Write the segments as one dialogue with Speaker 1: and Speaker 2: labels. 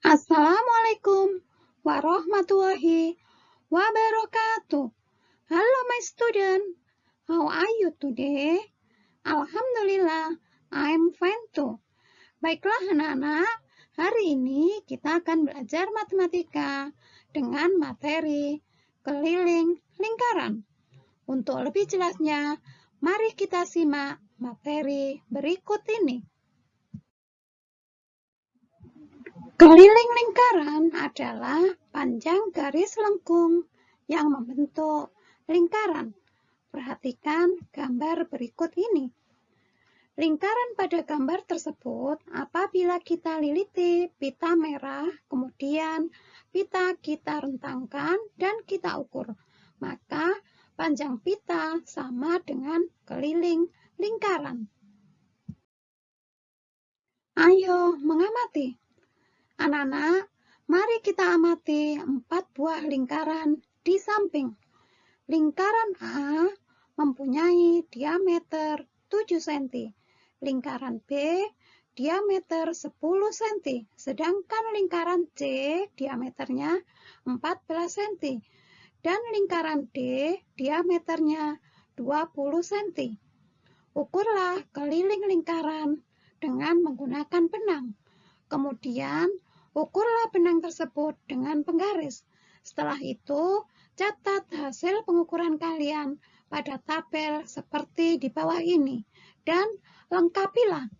Speaker 1: Assalamualaikum warahmatullahi wabarakatuh. Hello my student, how are you today? Alhamdulillah, I'm fine too. Baiklah anak-anak, hari ini kita akan belajar matematika dengan materi keliling lingkaran. Untuk lebih jelasnya, mari kita simak materi berikut ini. Keliling lingkaran adalah panjang garis lengkung yang membentuk lingkaran. Perhatikan gambar berikut ini. Lingkaran pada gambar tersebut apabila kita liliti pita merah, kemudian pita kita rentangkan dan kita ukur, maka panjang pita sama dengan keliling lingkaran. Ayo mengamati. Anak-anak, mari kita amati empat buah lingkaran di samping. Lingkaran A mempunyai diameter 7 cm. Lingkaran B diameter 10 cm, sedangkan lingkaran C diameternya 14 cm. Dan lingkaran D diameternya 20 cm. Ukurlah keliling lingkaran dengan menggunakan benang. Kemudian, Ukurlah benang tersebut dengan penggaris. Setelah itu, catat hasil pengukuran kalian pada tabel seperti di bawah ini dan lengkapilah.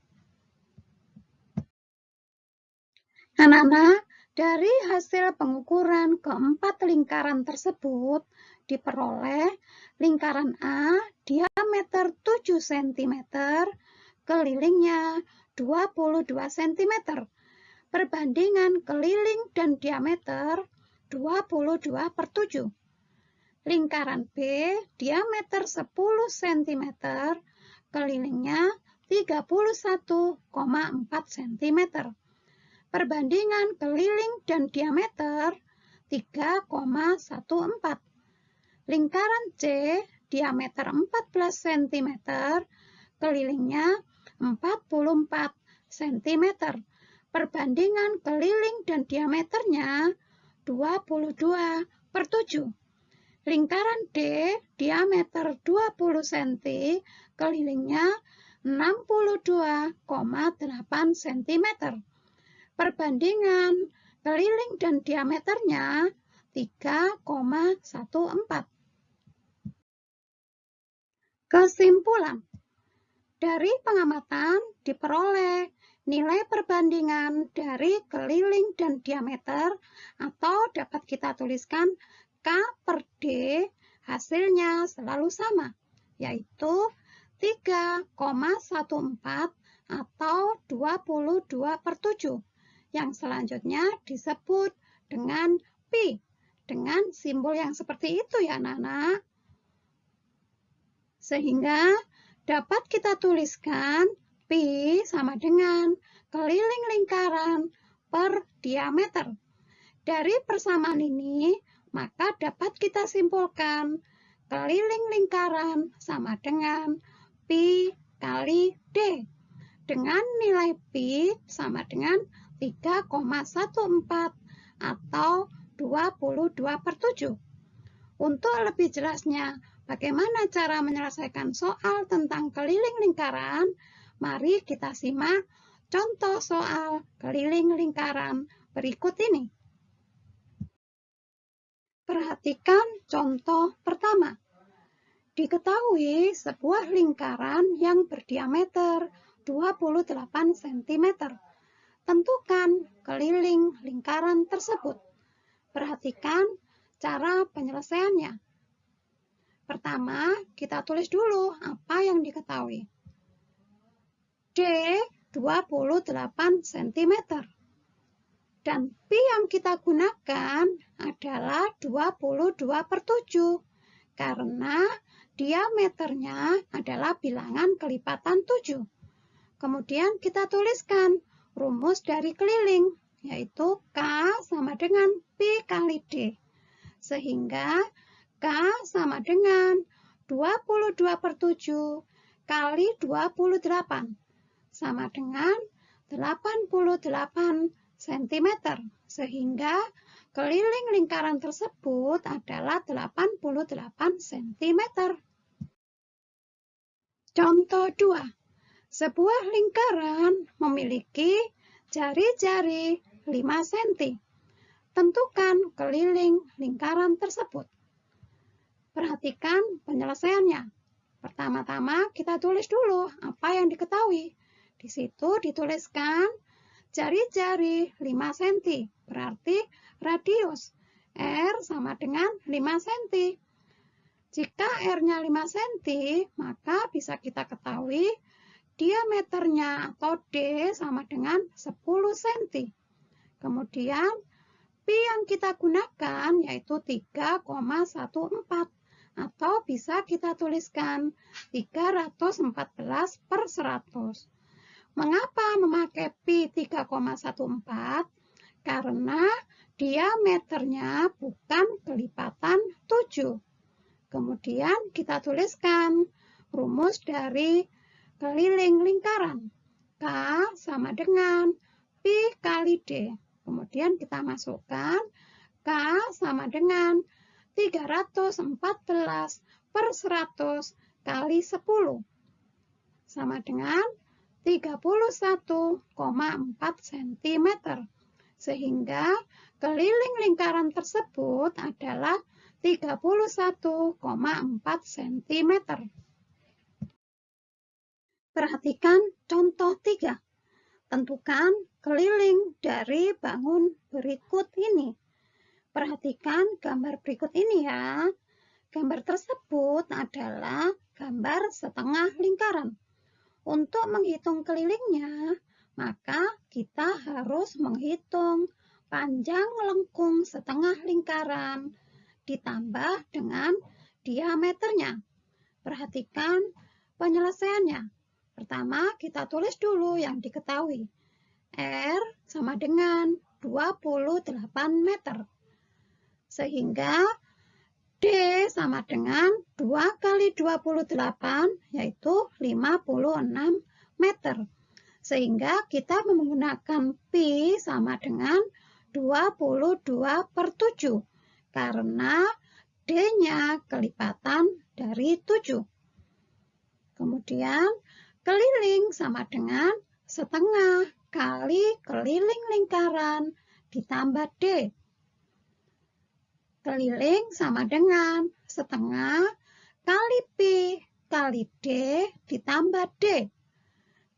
Speaker 1: Anak-anak, dari hasil pengukuran keempat lingkaran tersebut diperoleh lingkaran A diameter 7 cm, kelilingnya 22 cm perbandingan keliling dan diameter 22 per 7. Lingkaran B diameter 10 cm, kelilingnya 31,4 cm. Perbandingan keliling dan diameter 3,14. Lingkaran C diameter 14 cm, kelilingnya 44 cm perbandingan keliling dan diameternya 22 per 7. Lingkaran D diameter 20 cm, kelilingnya 62,8 cm. Perbandingan keliling dan diameternya 3,14. Kesimpulan Dari pengamatan diperoleh nilai perbandingan dari keliling dan diameter atau dapat kita tuliskan K per D hasilnya selalu sama, yaitu 3,14 atau 22 per 7. Yang selanjutnya disebut dengan pi, dengan simbol yang seperti itu ya anak-anak. Sehingga dapat kita tuliskan Pi sama dengan keliling lingkaran per diameter. Dari persamaan ini, maka dapat kita simpulkan keliling lingkaran sama dengan Pi kali D. Dengan nilai Pi sama dengan 3,14 atau 22 per 7. Untuk lebih jelasnya, bagaimana cara menyelesaikan soal tentang keliling lingkaran, Mari kita simak contoh soal keliling lingkaran berikut ini. Perhatikan contoh pertama. Diketahui sebuah lingkaran yang berdiameter 28 cm. Tentukan keliling lingkaran tersebut. Perhatikan cara penyelesaiannya. Pertama, kita tulis dulu apa yang diketahui. D 28 cm. Dan Pi yang kita gunakan adalah 22 per 7 karena diameternya adalah bilangan kelipatan 7. Kemudian kita tuliskan rumus dari keliling, yaitu K sama dengan Pi kali D. Sehingga K sama dengan 22 per 7 kali 28 sama dengan 88 cm. Sehingga keliling lingkaran tersebut adalah 88 cm. Contoh 2. Sebuah lingkaran memiliki jari-jari 5 cm. Tentukan keliling lingkaran tersebut. Perhatikan penyelesaiannya. Pertama-tama kita tulis dulu apa yang diketahui. Di situ dituliskan jari-jari 5 cm, berarti radius R sama dengan 5 cm. Jika R-nya 5 cm, maka bisa kita ketahui diameternya atau D sama dengan 10 cm. Kemudian, Pi yang kita gunakan yaitu 3,14 atau bisa kita tuliskan 314 per 100. Mengapa memakai Pi 3,14? Karena diameternya bukan kelipatan 7. Kemudian kita tuliskan rumus dari keliling lingkaran. K sama dengan Pi kali D. Kemudian kita masukkan K sama dengan 314 per 100 kali 10. Sama dengan 31,4 cm. Sehingga keliling lingkaran tersebut adalah 31,4 cm. Perhatikan contoh 3. Tentukan keliling dari bangun berikut ini. Perhatikan gambar berikut ini ya. Gambar tersebut adalah gambar setengah lingkaran. Untuk menghitung kelilingnya, maka kita harus menghitung panjang lengkung setengah lingkaran ditambah dengan diameternya. Perhatikan penyelesaiannya. Pertama, kita tulis dulu yang diketahui. R sama dengan 28 meter. Sehingga D sama dengan 2 kali 28, yaitu 56 meter. Sehingga kita menggunakan Pi sama dengan 22 per 7 karena D-nya kelipatan dari 7. Kemudian keliling sama dengan setengah kali keliling lingkaran ditambah D. Keliling sama dengan setengah kali P kali D ditambah D.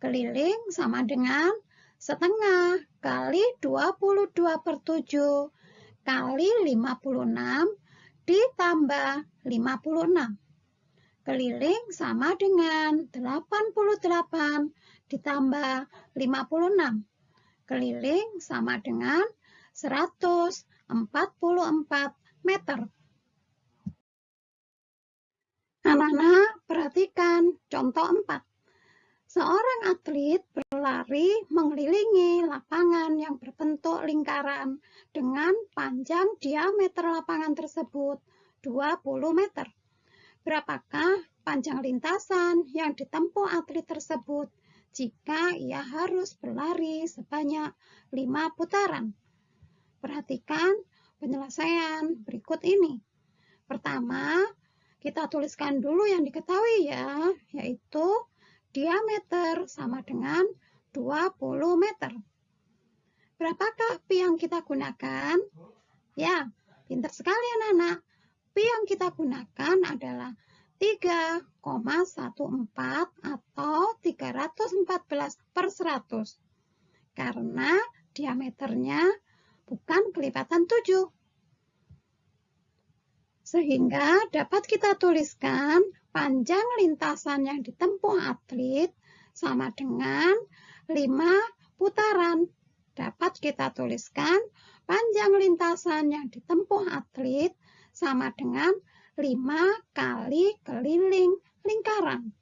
Speaker 1: Keliling sama dengan setengah kali 22 per 7 kali 56 ditambah 56. Keliling sama dengan 88 ditambah 56. Keliling sama dengan 144 meter. Anak-anak, perhatikan contoh 4. Seorang atlet berlari mengelilingi lapangan yang berbentuk lingkaran dengan panjang diameter lapangan tersebut 20 meter. Berapakah panjang lintasan yang ditempuh atlet tersebut jika ia harus berlari sebanyak 5 putaran? Perhatikan penyelesaian berikut ini. Pertama, kita tuliskan dulu yang diketahui ya, yaitu diameter sama dengan 20 meter. Berapakah pi yang kita gunakan? Ya, pintar sekali anak-anak. Pi yang kita gunakan adalah 3,14 atau 314 per 100. Karena diameternya bukan kelipatan 7. Sehingga dapat kita tuliskan panjang lintasan yang ditempuh atlet sama dengan 5 putaran. Dapat kita tuliskan panjang lintasan yang ditempuh atlet sama dengan 5 kali keliling lingkaran.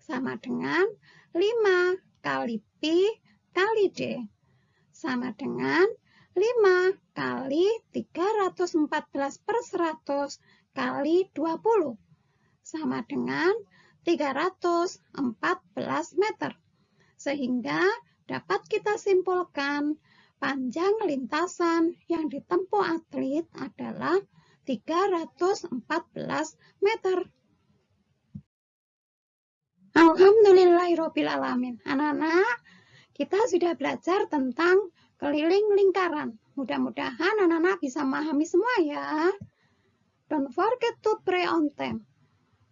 Speaker 1: Sama dengan 5 kali Pi kali D. Sama dengan 5 kali 314 per 100 kali 20 sama dengan 314 meter. Sehingga dapat kita simpulkan Panjang lintasan yang ditempuh atlet adalah 314 meter. Alhamdulillahirrohmanirrohim. Anak-anak, kita sudah belajar tentang keliling lingkaran. Mudah-mudahan anak-anak bisa memahami semua ya. Don't forget to pray on time.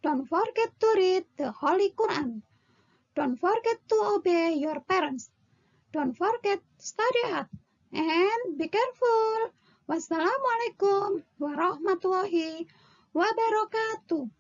Speaker 1: Don't forget to read the Holy Quran. Don't forget to obey your parents. Don't forget to study hard. And be careful. Wassalamualaikum warahmatullahi wabarakatuh.